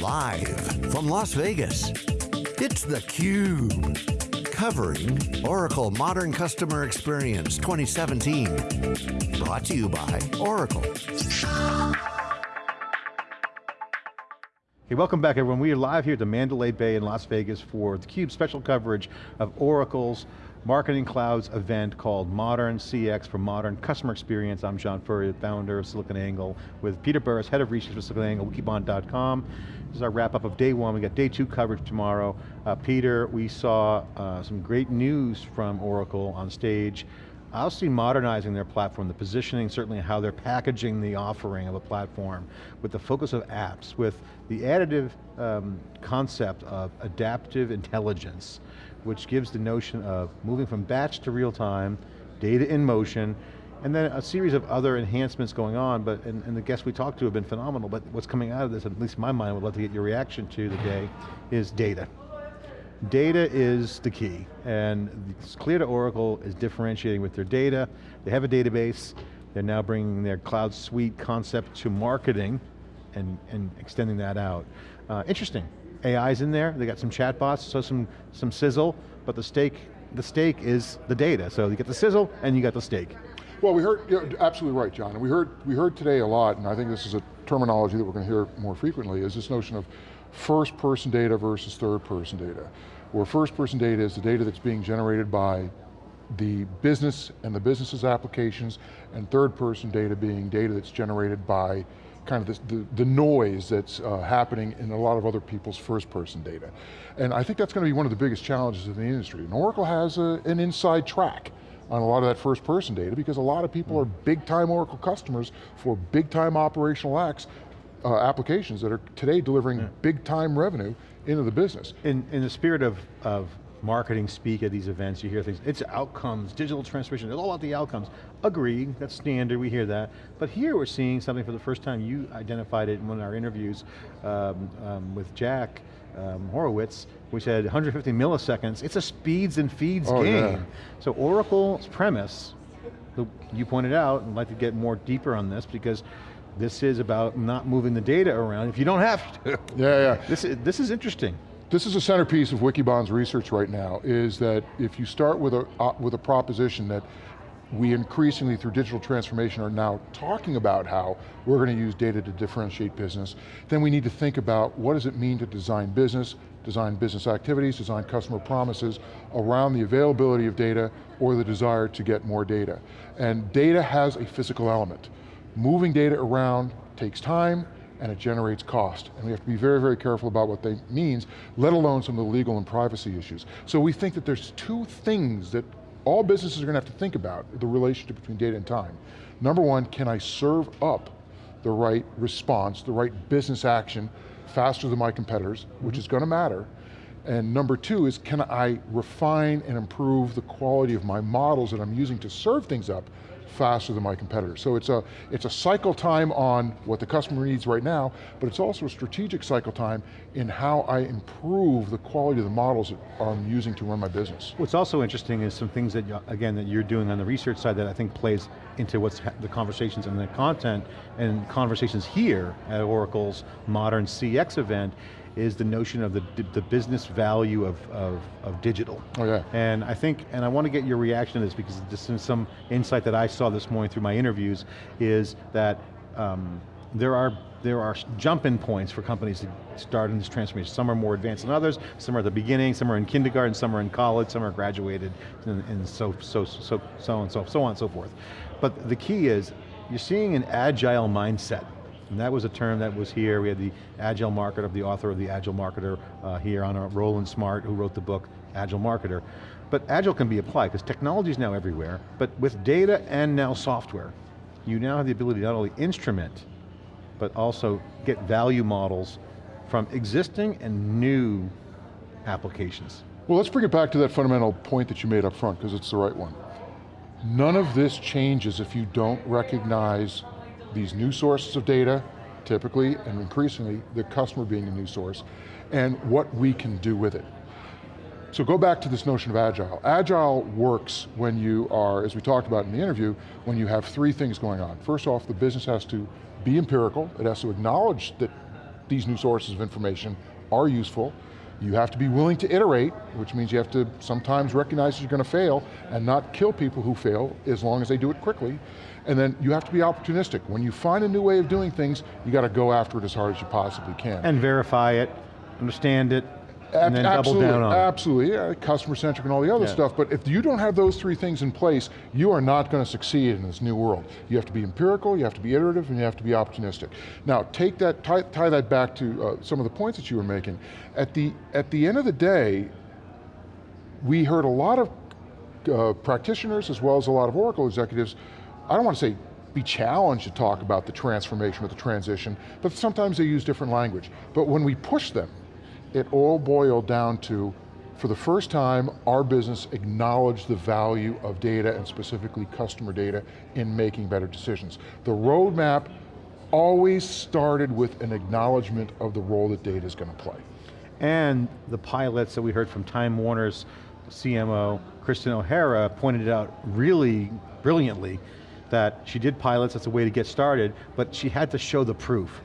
Live from Las Vegas, it's theCUBE. Covering Oracle Modern Customer Experience 2017. Brought to you by Oracle. Hey, welcome back everyone. We are live here at the Mandalay Bay in Las Vegas for theCUBE special coverage of Oracle's Marketing Cloud's event called Modern CX for Modern Customer Experience. I'm John Furrier, founder of SiliconANGLE, with Peter Burris, head of research for SiliconANGLE, wikibon.com. This is our wrap up of day one. We got day two coverage tomorrow. Uh, Peter, we saw uh, some great news from Oracle on stage. I'll see modernizing their platform, the positioning, certainly how they're packaging the offering of a platform with the focus of apps, with the additive um, concept of adaptive intelligence which gives the notion of moving from batch to real time, data in motion, and then a series of other enhancements going on, but and, and, the guests we talked to have been phenomenal, but what's coming out of this, at least in my mind, would love to get your reaction to today, is data. Data is the key, and it's clear to Oracle is differentiating with their data. They have a database, they're now bringing their cloud suite concept to marketing and, and extending that out. Uh, interesting, AI's in there, they got some chatbots, so some, some sizzle, but the stake, the stake is the data. So you get the sizzle and you got the stake. Well, we heard, you know, absolutely right, John. And we heard, we heard today a lot, and I think this is a terminology that we're going to hear more frequently, is this notion of first person data versus third person data. Where first person data is the data that's being generated by the business and the business's applications, and third person data being data that's generated by kind of the, the noise that's uh, happening in a lot of other people's first person data. And I think that's going to be one of the biggest challenges in the industry. And Oracle has a, an inside track on a lot of that first person data because a lot of people are big time Oracle customers for big time operational acts, uh, applications that are today delivering yeah. big time revenue into the business. In, in the spirit of, of marketing speak at these events, you hear things, it's outcomes, digital transformation, it's all about the outcomes. Agreed, that's standard, we hear that. But here we're seeing something for the first time, you identified it in one of our interviews um, um, with Jack um, Berkowitz, we said 150 milliseconds, it's a speeds and feeds oh, game. Yeah. So Oracle's premise, you pointed out, and I'd like to get more deeper on this because this is about not moving the data around if you don't have to. Yeah, yeah. This is, this is interesting. This is a centerpiece of Wikibon's research right now, is that if you start with a, uh, with a proposition that we increasingly through digital transformation are now talking about how we're going to use data to differentiate business, then we need to think about what does it mean to design business, design business activities, design customer promises around the availability of data or the desire to get more data. And data has a physical element. Moving data around takes time, and it generates cost. And we have to be very, very careful about what that means, let alone some of the legal and privacy issues. So we think that there's two things that all businesses are going to have to think about, the relationship between data and time. Number one, can I serve up the right response, the right business action faster than my competitors, mm -hmm. which is going to matter. And number two is, can I refine and improve the quality of my models that I'm using to serve things up faster than my competitors. So it's a, it's a cycle time on what the customer needs right now, but it's also a strategic cycle time in how I improve the quality of the models that I'm using to run my business. What's also interesting is some things that, again, that you're doing on the research side that I think plays into what's the conversations and the content and conversations here at Oracle's Modern CX event is the notion of the, the business value of, of, of, digital. Oh yeah. And I think, and I want to get your reaction to this because this is some insight that I saw this morning through my interviews, is that um, there are there are jump-in points for companies to start in this transformation. Some are more advanced than others, some are at the beginning, some are in kindergarten, some are in college, some are graduated, and, and so, so, so, so on, so, so on and so forth. But the key is, you're seeing an agile mindset and that was a term that was here. We had the Agile Marketer, of the author of the Agile Marketer uh, here on a Roland Smart, who wrote the book, Agile Marketer. But Agile can be applied, because technology is now everywhere, but with data and now software, you now have the ability to not only instrument, but also get value models from existing and new applications. Well, let's bring it back to that fundamental point that you made up front, because it's the right one. None of this changes if you don't recognize these new sources of data, typically and increasingly the customer being a new source, and what we can do with it. So go back to this notion of agile. Agile works when you are, as we talked about in the interview, when you have three things going on. First off, the business has to be empirical, it has to acknowledge that these new sources of information are useful. You have to be willing to iterate, which means you have to sometimes recognize you're going to fail and not kill people who fail as long as they do it quickly. And then you have to be opportunistic. When you find a new way of doing things, you got to go after it as hard as you possibly can. And verify it, understand it, and then absolutely, double down on Absolutely, yeah, customer centric and all the other yeah. stuff, but if you don't have those three things in place, you are not going to succeed in this new world. You have to be empirical, you have to be iterative, and you have to be opportunistic. Now, take that, tie, tie that back to uh, some of the points that you were making. At the, at the end of the day, we heard a lot of uh, practitioners as well as a lot of Oracle executives, I don't want to say be challenged to talk about the transformation or the transition, but sometimes they use different language. But when we push them, it all boiled down to, for the first time, our business acknowledged the value of data and specifically customer data in making better decisions. The roadmap always started with an acknowledgement of the role that data is going to play. And the pilots that we heard from Time Warner's CMO, Kristen O'Hara, pointed out really brilliantly that she did pilots, that's a way to get started, but she had to show the proof.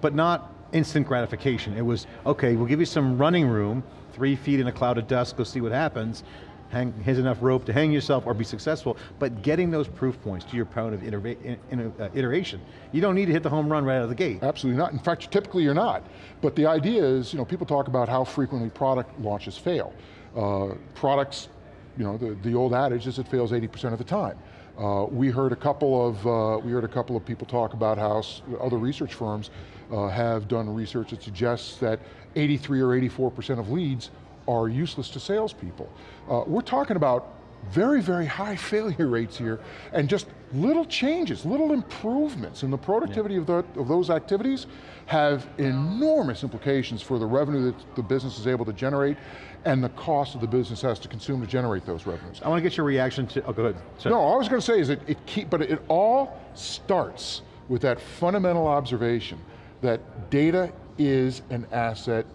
But not instant gratification. It was, okay, we'll give you some running room, three feet in a cloud of dust, go see what happens. Hang, here's enough rope to hang yourself or be successful, but getting those proof points to your point of uh, iteration. You don't need to hit the home run right out of the gate. Absolutely not. In fact, typically you're not. But the idea is, you know, people talk about how frequently product launches fail. Uh, products, you know, the, the old adage is it fails 80% of the time. Uh, we heard a couple of uh, we heard a couple of people talk about how other research firms uh, have done research that suggests that 83 or 84% of leads are useless to salespeople. Uh, we're talking about very, very high failure rates here, and just little changes, little improvements in the productivity yeah. of, the, of those activities have enormous implications for the revenue that the business is able to generate and the cost of the business has to consume to generate those revenues. I want to get your reaction to, oh go ahead. Sorry. No, all I was going to say is that it keep, but it all starts with that fundamental observation that data is an asset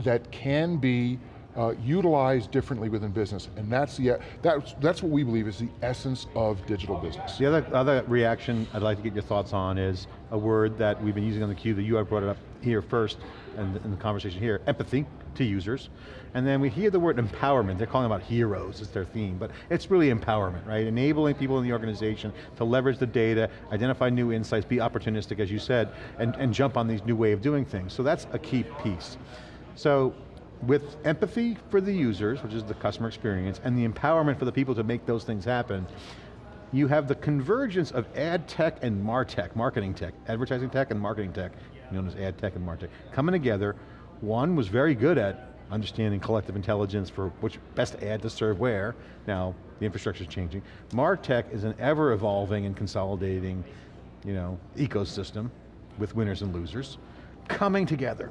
that can be uh, utilized differently within business, and that's the that's that's what we believe is the essence of digital business. The other other reaction I'd like to get your thoughts on is a word that we've been using on the cube that you have brought it up here first, and in the conversation here, empathy to users, and then we hear the word empowerment. They're calling about heroes as their theme, but it's really empowerment, right? Enabling people in the organization to leverage the data, identify new insights, be opportunistic, as you said, and, and jump on these new way of doing things. So that's a key piece. So with empathy for the users, which is the customer experience, and the empowerment for the people to make those things happen, you have the convergence of ad tech and martech, marketing tech, advertising tech and marketing tech, known as ad tech and martech, coming together. One was very good at understanding collective intelligence for which best ad to serve where. Now, the infrastructure is changing. MarTech is an ever evolving and consolidating you know, ecosystem with winners and losers, coming together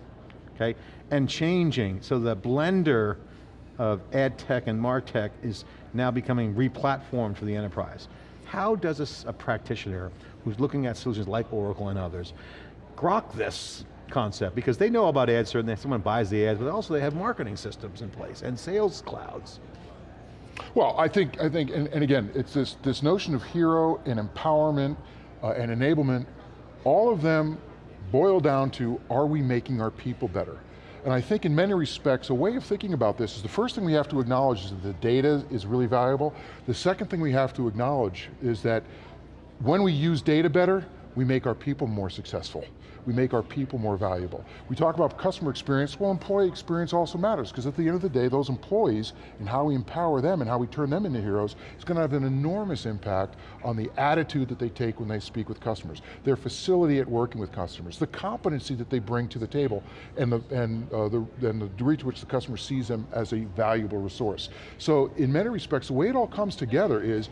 okay? And changing, so the blender of ad tech and martech is now becoming re-platformed for the enterprise. How does a, a, practitioner who's looking at solutions like Oracle and others grok this concept? Because they know about ads, certainly someone buys the ads, but also they have marketing systems in place and sales clouds. Well, I think, I think and, and again, it's this, this notion of hero and empowerment uh, and enablement, all of them boil down to, are we making our people better? And I think in many respects, a way of thinking about this is the first thing we have to acknowledge is that the data is really valuable. The second thing we have to acknowledge is that when we use data better, we make our people more successful we make our people more valuable. We talk about customer experience, well employee experience also matters, because at the end of the day, those employees and how we empower them and how we turn them into heroes is going to have an enormous impact on the attitude that they take when they speak with customers, their facility at working with customers, the competency that they bring to the table, and the, and, uh, the, and the degree to which the customer sees them as a valuable resource. So in many respects, the way it all comes together is,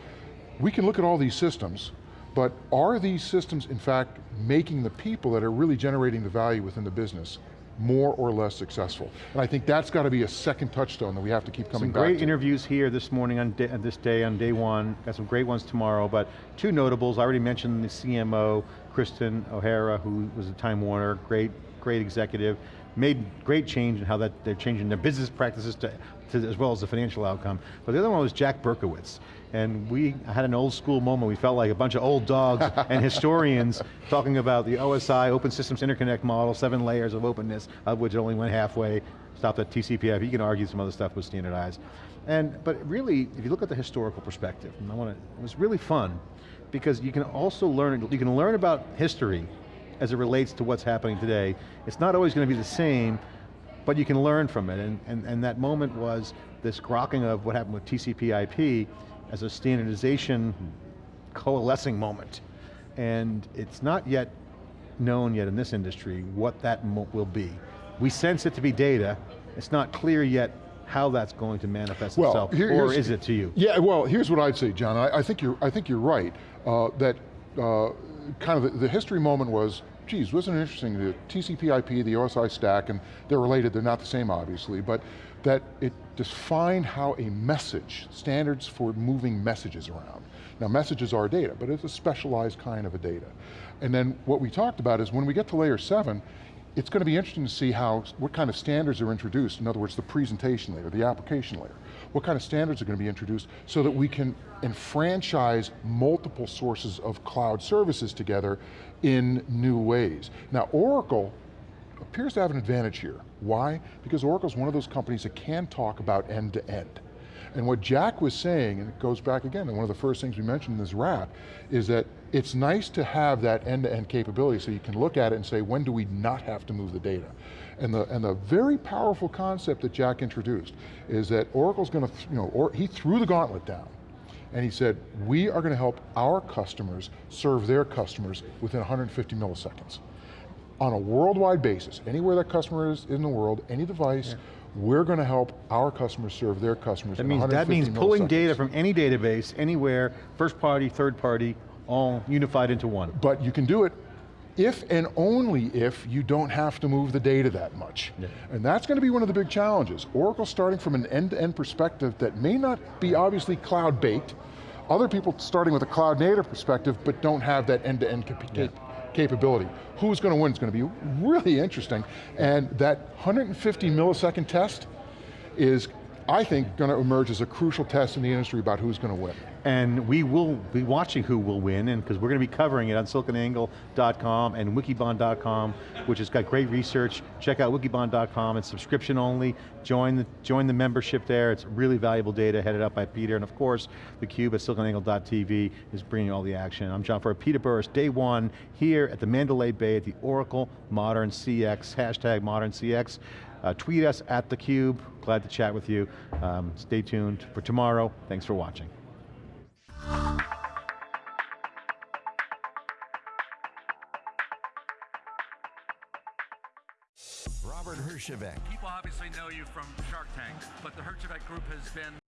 we can look at all these systems, but are these systems, in fact, making the people that are really generating the value within the business more or less successful? And I think that's got to be a second touchstone that we have to keep coming some back to. great interviews here this morning on, day, this day, on day one. Got some great ones tomorrow, but two notables. I already mentioned the CMO, Kristen O'Hara, who was a Time Warner, great great executive, made great change in how that they're changing their business practices to, to as well as the financial outcome. But the other one was Jack Berkowitz. And we had an old school moment, we felt like a bunch of old dogs and historians talking about the OSI, Open Systems Interconnect model, seven layers of openness, of which only went halfway, stopped at TCP/IP. You can argue some other stuff was standardized. And, but really, if you look at the historical perspective, and I want to, it was really fun, because you can also learn, you can learn about history as it relates to what's happening today. It's not always going to be the same, but you can learn from it, and, and, and that moment was this grokking of what happened with TCP IP as a standardization coalescing moment. And it's not yet known yet in this industry what that will be. We sense it to be data, it's not clear yet how that's going to manifest Well, itself, here- or is it to you? Yeah, well, here's what I'd say, John. I, I think you're, I think you're right. Uh, that uh, kind of the, the history moment was, geez, wasn't it interesting? The TCP/IP, the OSI stack, and they're related. They're not the same, obviously, but that it defined how a message, standards for moving messages around. Now, messages are data, but it's a specialized kind of a data. And then what we talked about is when we get to layer seven, it's going to be interesting to see how, what kind of standards are introduced. In other words, the presentation layer, the application layer. What kind of standards are going to be introduced so that we can enfranchise multiple sources of cloud services together in new ways. Now Oracle appears to have an advantage here. Why? Because Oracle's one of those companies that can talk about end to end. And what Jack was saying, and it goes back again, and one of the first things we mentioned in this wrap, is that it's nice to have that end-to-end capability so you can look at it and say, when do we not have to move the data? And the, and the very powerful concept that Jack introduced is that Oracle's going to, you know, or, he threw the gauntlet down. And he said, we are going to help our customers serve their customers within 150 milliseconds. On a worldwide basis, anywhere that customer is in the world, any device, we're going to help our customers serve their customers That means, 150 that means pulling milliseconds. data from any database, anywhere, first party, third party, all unified into one. But you can do it if and only if you don't have to move the data that much. And that's going to be one of the big challenges. Oracle starting from an end-to-end perspective that may not be obviously cloud-baked. Other people starting with a cloud-native perspective but don't have that end-to-end cap- cap- capability. Who's going to win? It's going to be really interesting. And that 150 millisecond test is, I think, going to emerge as a crucial test in the industry about who's going to win. And we will be watching who will win, and because we're going to be covering it on siliconangle.com and wikibon.com, which has got great research. Check out wikibon.com, it's subscription only. Join the, join the membership there, it's really valuable data headed up by Peter, and of course, theCUBE at siliconangle.tv is bringing all the action. I'm John Furrier, Peter Burris, day one, here at the Mandalay Bay at the Oracle Modern CX, hashtag Modern CX. Uh, tweet us at theCUBE, glad to chat with you. Um, stay tuned for tomorrow, thanks for watching. Herjavec. People obviously know you from Shark Tank, but the Herjavec Group has been